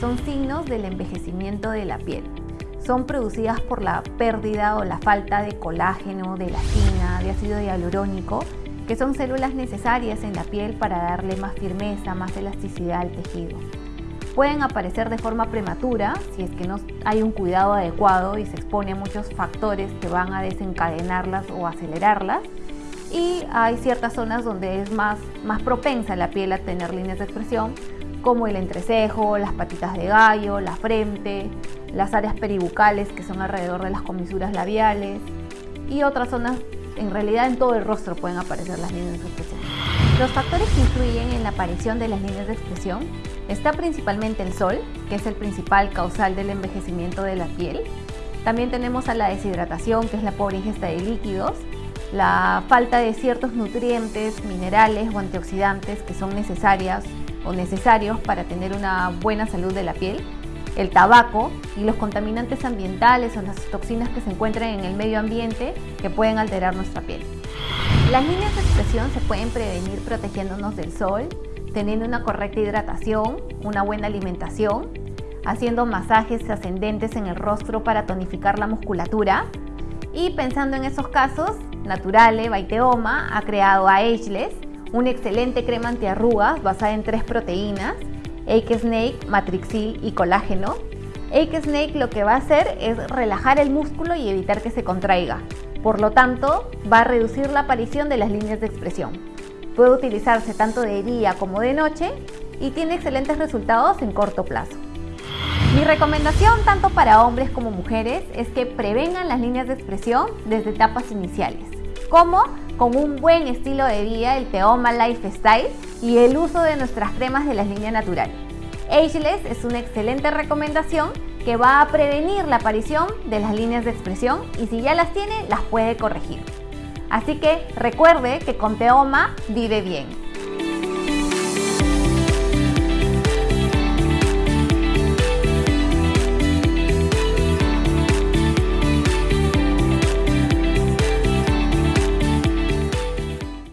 son signos del envejecimiento de la piel. Son producidas por la pérdida o la falta de colágeno, de elastina, de ácido hialurónico, que son células necesarias en la piel para darle más firmeza, más elasticidad al tejido. Pueden aparecer de forma prematura si es que no hay un cuidado adecuado y se expone a muchos factores que van a desencadenarlas o acelerarlas. Y hay ciertas zonas donde es más, más propensa la piel a tener líneas de expresión, como el entrecejo, las patitas de gallo, la frente, las áreas peribucales que son alrededor de las comisuras labiales y otras zonas, en realidad en todo el rostro pueden aparecer las líneas de expresión. Los factores que influyen en la aparición de las líneas de expresión está principalmente el sol, que es el principal causal del envejecimiento de la piel. También tenemos a la deshidratación, que es la pobre ingesta de líquidos, la falta de ciertos nutrientes, minerales o antioxidantes que son necesarias o necesarios para tener una buena salud de la piel, el tabaco y los contaminantes ambientales o las toxinas que se encuentran en el medio ambiente que pueden alterar nuestra piel. Las líneas de expresión se pueden prevenir protegiéndonos del sol, teniendo una correcta hidratación, una buena alimentación, haciendo masajes ascendentes en el rostro para tonificar la musculatura y pensando en esos casos, Naturale Baiteoma ha creado a Ageless, una excelente crema antiarrugas basada en tres proteínas, Ake Snake, Matrixil y colágeno. Ake Snake lo que va a hacer es relajar el músculo y evitar que se contraiga. Por lo tanto, va a reducir la aparición de las líneas de expresión. Puede utilizarse tanto de día como de noche y tiene excelentes resultados en corto plazo. Mi recomendación tanto para hombres como mujeres es que prevengan las líneas de expresión desde etapas iniciales, como con un buen estilo de vida, el Teoma Lifestyle y el uso de nuestras cremas de la línea natural. Ageless es una excelente recomendación que va a prevenir la aparición de las líneas de expresión y si ya las tiene, las puede corregir. Así que recuerde que con Teoma vive bien.